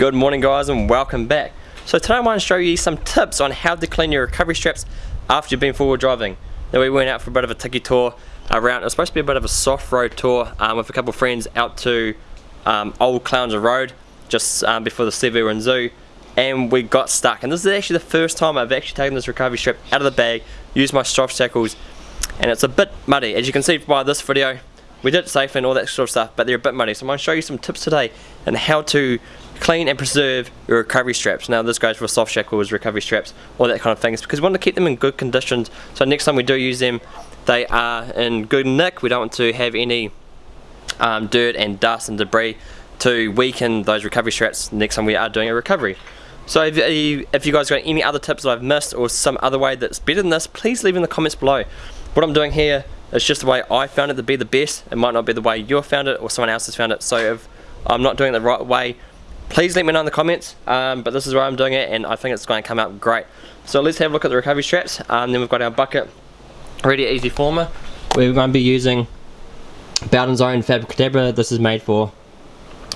Good morning guys and welcome back. So today I want to show you some tips on how to clean your recovery straps after you've been four-wheel driving. Now we went out for a bit of a tiki tour around, it was supposed to be a bit of a soft road tour um, with a couple of friends out to um, Old Clowns Road just um, before the Sevu Zoo and we got stuck and this is actually the first time I've actually taken this recovery strap out of the bag, used my soft shackles and it's a bit muddy as you can see by this video we did it safe and all that sort of stuff but they're a bit muddy so I'm going to show you some tips today and how to clean and preserve your recovery straps. Now this goes for soft shackles, recovery straps, all that kind of things because we want to keep them in good conditions so next time we do use them they are in good nick. We don't want to have any um, dirt and dust and debris to weaken those recovery straps next time we are doing a recovery. So if you, if you guys got any other tips that I've missed or some other way that's better than this, please leave in the comments below. What I'm doing here is just the way I found it to be the best. It might not be the way you found it or someone else has found it. So if I'm not doing it the right way, please let me know in the comments um, but this is where I'm doing it and I think it's going to come out great. So let's have a look at the recovery straps. Um, then we've got our bucket ready easy former. We're going to be using Bowden's own Fabric Cadabra. This is made for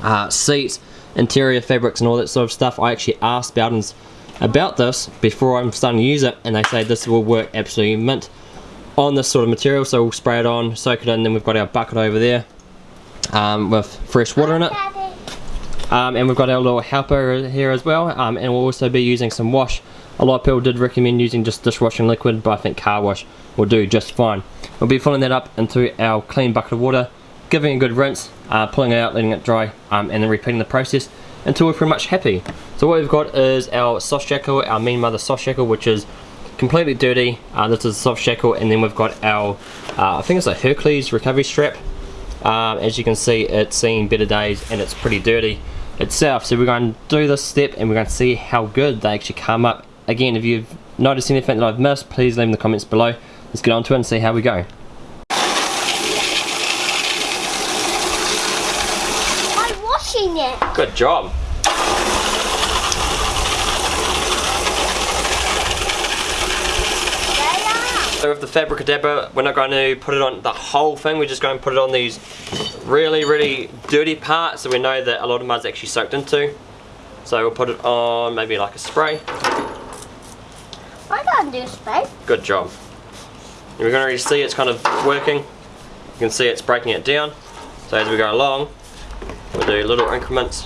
uh, seats interior fabrics and all that sort of stuff. I actually asked Bowden's about this before I'm starting to use it and they say this will work absolutely mint on this sort of material. So we'll spray it on soak it in and then we've got our bucket over there um, with fresh water in it um, and we've got our little helper here as well um, and we'll also be using some wash. A lot of people did recommend using just dishwashing liquid but I think car wash will do just fine. We'll be filling that up into our clean bucket of water giving a good rinse uh, pulling it out letting it dry um, and then repeating the process until we're pretty much happy. So what we've got is our soft shackle our mean mother soft shackle which is completely dirty. Uh, this is a soft shackle and then we've got our uh, I think it's a Hercules recovery strap. Um, as you can see it's seen better days and it's pretty dirty itself. So we're going to do this step and we're going to see how good they actually come up. Again, if you've noticed anything that I've missed, please leave in the comments below. Let's get on to it and see how we go. I'm washing it. Good job. So with the Fabric Cadabra, we're not going to put it on the whole thing, we're just going to put it on these really, really dirty parts that we know that a lot of mud's actually soaked into. So we'll put it on maybe like a spray. I to do spray. Good job. And we're going to see it's kind of working. You can see it's breaking it down. So as we go along, we'll do little increments.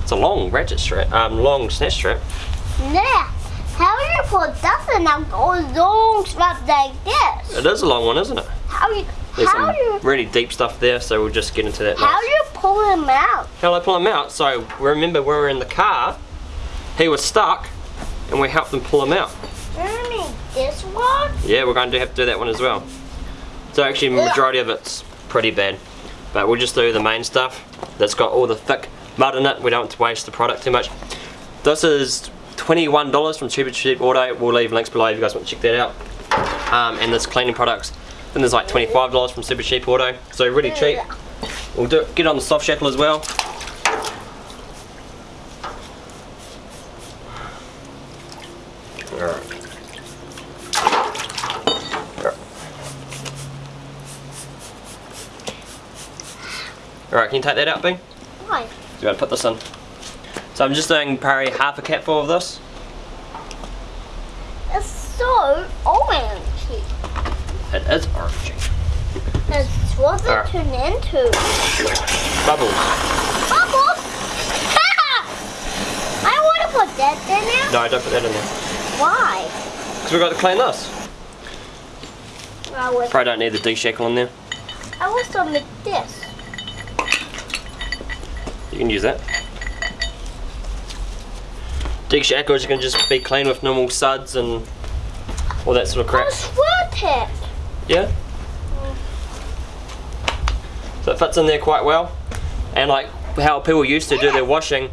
It's a long ratchet strap, um, long snatch strap. Yeah. How do you put that a long strap like this? It is a long one, isn't it? How you? There's how some you? really deep stuff there, so we'll just get into that How next. do you pull them out? How do I pull him out? So remember when we were in the car, he was stuck, and we helped him pull him out. This one. Yeah, we're going to have to do that one as well. So actually, majority of it's pretty bad, but we'll just do the main stuff that's got all the thick mud in it. We don't want to waste the product too much. This is $21 from Super Cheap Auto. We'll leave links below if you guys want to check that out. Um, and there's cleaning products. Then there's like $25 from Super Cheap Auto. So really cheap. We'll do get on the soft shackle as well. Alright. Alright, can you take that out, Bing? Why? We gotta put this in. So I'm just doing probably half a capful of this. It's so orangey. It is orangey. It's what it turned into. Bubbles. Bubbles. I want to put that in there. No, don't put that in there. Why? Because we've got to clean this. I was. Probably don't need the D-shackle in there. I was to make this. You can use that. D-shackles you can just be clean with normal suds and all that sort of crap. I sweat it. Yeah? So it fits in there quite well. And like how people used to do their washing,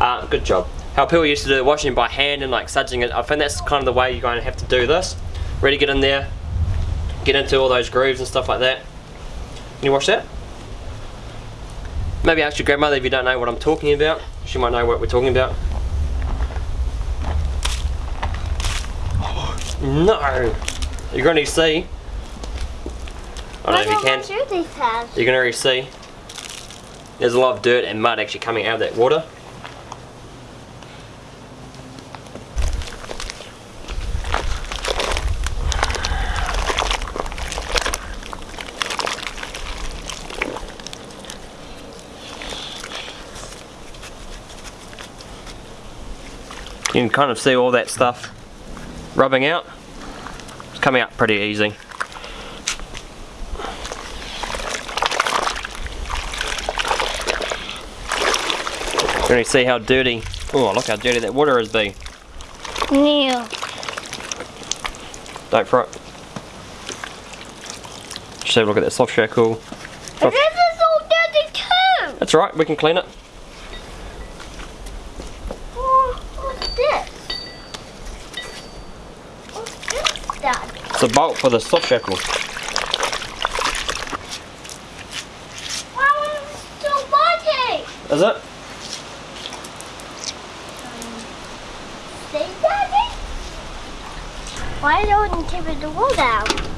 uh, good job. How people used to do their washing by hand and like sudsing it, I think that's kind of the way you're going to have to do this. Really get in there, get into all those grooves and stuff like that. Can you wash that? Maybe ask your grandmother if you don't know what I'm talking about. She might know what we're talking about. No! You're going to see. I don't know if you can. What do have? You can already see. there's a lot of dirt and mud actually coming out of that water. You can kind of see all that stuff rubbing out. It's coming out pretty easy. You can see how dirty, oh look how dirty that water has been. Yeah. Don't it. Just have a look at that soft shackle. But this is all dirty too. That's right, we can clean it. Oh, what's this? What's this, Dad? It's a bolt for the soft is it so? Is it? Daddy? Why don't you keep the wool down?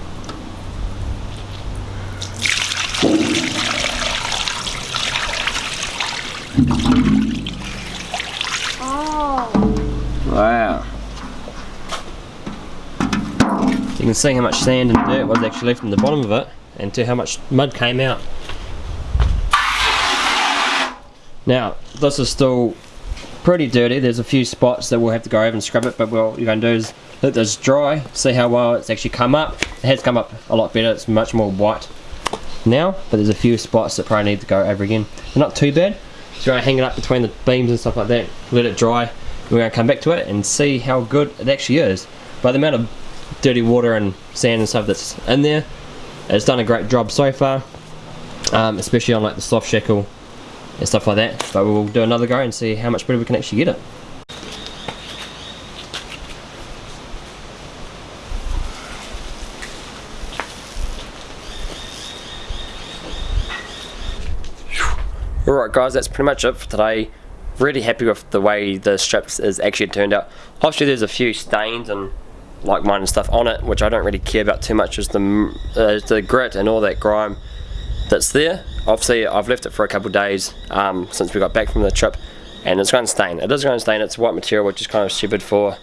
Can see how much sand and dirt was actually left in the bottom of it and to how much mud came out. Now, this is still pretty dirty. There's a few spots that we'll have to go over and scrub it, but what you're going to do is let this dry, see how well it's actually come up. It has come up a lot better, it's much more white now, but there's a few spots that probably need to go over again. They're not too bad. So we're going to hang it up between the beams and stuff like that, let it dry. We're going to come back to it and see how good it actually is. By the amount of dirty water and sand and stuff that's in there, it's done a great job so far, um, especially on like the soft shackle and stuff like that. But we'll do another go and see how much better we can actually get it. Alright guys, that's pretty much it for today. Really happy with the way the strips is actually turned out. Obviously there's a few stains and like mine and stuff on it, which I don't really care about too much, is the, uh, the grit and all that grime that's there. Obviously I've left it for a couple days um, since we got back from the trip and it's going to stain. It is going to stain, it's white material which is kind of stupid for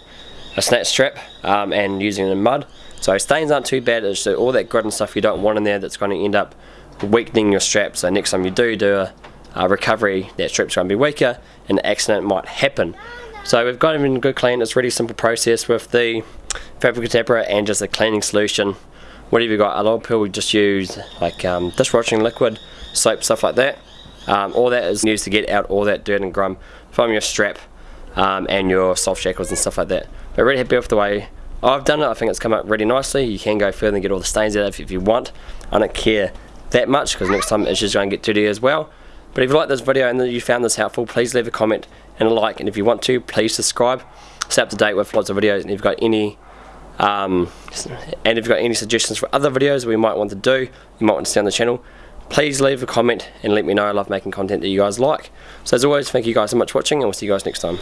a snatch strap um, and using it in mud. So stains aren't too bad, it's all that grit and stuff you don't want in there that's going to end up weakening your strap. So next time you do do a recovery, that strip's going to be weaker and an accident might happen. So we've got in good clean, it's a really simple process with the Fabric Cadabra and just a cleaning solution. Whatever you got, a lot of people just use like um, dishwashing liquid, soap, stuff like that. Um, all that is used to get out all that dirt and grime from your strap um, and your soft shackles and stuff like that. But really happy with the way I've done it, I think it's come out really nicely. You can go further and get all the stains out if, if you want. I don't care that much because next time it's just going to get dirty as well. But if you like this video and you found this helpful, please leave a comment and a like. And if you want to, please subscribe. Stay up to date with lots of videos. And if you've got any, um, and if you've got any suggestions for other videos we might want to do, you might want to stay on the channel, please leave a comment and let me know. I love making content that you guys like. So as always, thank you guys so much for watching, and we'll see you guys next time.